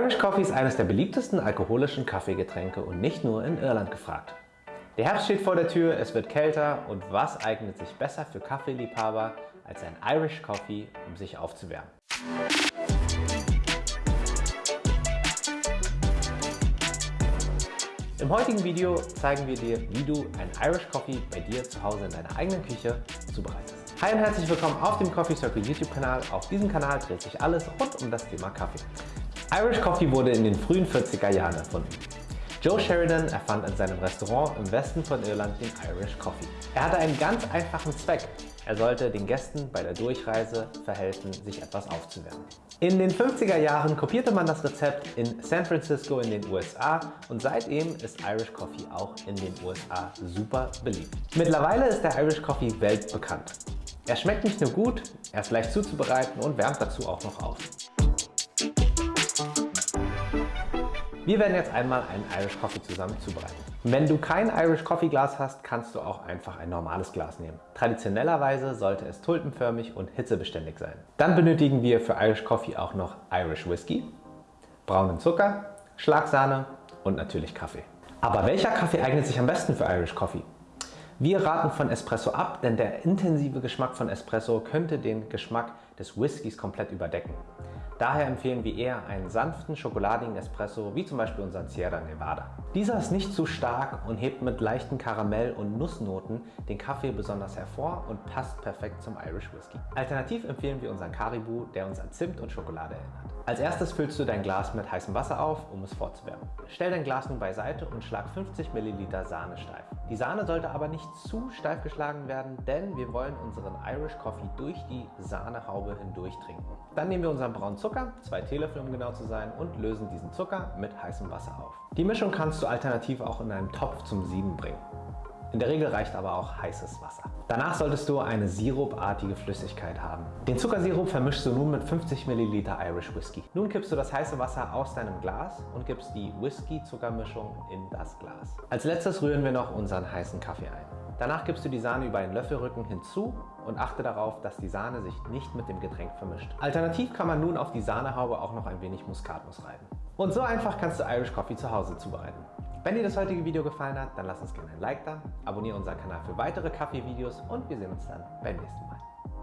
Irish Coffee ist eines der beliebtesten alkoholischen Kaffeegetränke und nicht nur in Irland gefragt. Der Herbst steht vor der Tür, es wird kälter und was eignet sich besser für Kaffeeliebhaber als ein Irish Coffee, um sich aufzuwärmen. Im heutigen Video zeigen wir dir, wie du ein Irish Coffee bei dir zu Hause in deiner eigenen Küche zubereitest. Hi und herzlich willkommen auf dem Coffee Circle YouTube Kanal. Auf diesem Kanal dreht sich alles rund um das Thema Kaffee. Irish Coffee wurde in den frühen 40er Jahren erfunden. Joe Sheridan erfand in seinem Restaurant im Westen von Irland den Irish Coffee. Er hatte einen ganz einfachen Zweck. Er sollte den Gästen bei der Durchreise verhelfen, sich etwas aufzuwärmen. In den 50er Jahren kopierte man das Rezept in San Francisco in den USA und seitdem ist Irish Coffee auch in den USA super beliebt. Mittlerweile ist der Irish Coffee weltbekannt. Er schmeckt nicht nur gut, er ist leicht zuzubereiten und wärmt dazu auch noch auf. Wir werden jetzt einmal einen Irish Coffee zusammen zubereiten. Wenn du kein Irish Coffee Glas hast, kannst du auch einfach ein normales Glas nehmen. Traditionellerweise sollte es tulpenförmig und hitzebeständig sein. Dann benötigen wir für Irish Coffee auch noch Irish Whisky, braunen Zucker, Schlagsahne und natürlich Kaffee. Aber welcher Kaffee eignet sich am besten für Irish Coffee? Wir raten von Espresso ab, denn der intensive Geschmack von Espresso könnte den Geschmack des Whiskys komplett überdecken. Daher empfehlen wir eher einen sanften, schokoladigen Espresso, wie zum Beispiel unseren Sierra Nevada. Dieser ist nicht zu stark und hebt mit leichten Karamell- und Nussnoten den Kaffee besonders hervor und passt perfekt zum Irish Whisky. Alternativ empfehlen wir unseren Caribou, der uns an Zimt und Schokolade erinnert. Als erstes füllst du dein Glas mit heißem Wasser auf, um es vorzuwärmen. Stell dein Glas nun beiseite und schlag 50 ml Sahne steif. Die Sahne sollte aber nicht zu steif geschlagen werden, denn wir wollen unseren Irish Coffee durch die Sahnehaube hindurch trinken. Dann nehmen wir unseren braunen Zucker zwei Teelöffel um genau zu sein, und lösen diesen Zucker mit heißem Wasser auf. Die Mischung kannst du alternativ auch in einem Topf zum Sieden bringen. In der Regel reicht aber auch heißes Wasser. Danach solltest du eine sirupartige Flüssigkeit haben. Den Zuckersirup vermischst du nun mit 50 ml Irish Whisky. Nun kippst du das heiße Wasser aus deinem Glas und gibst die Whisky-Zuckermischung in das Glas. Als letztes rühren wir noch unseren heißen Kaffee ein. Danach gibst du die Sahne über einen Löffelrücken hinzu und achte darauf, dass die Sahne sich nicht mit dem Getränk vermischt. Alternativ kann man nun auf die Sahnehaube auch noch ein wenig Muskatnuss reiben. Und so einfach kannst du Irish Coffee zu Hause zubereiten. Wenn dir das heutige Video gefallen hat, dann lass uns gerne ein Like da, abonniere unseren Kanal für weitere Kaffee-Videos und wir sehen uns dann beim nächsten Mal.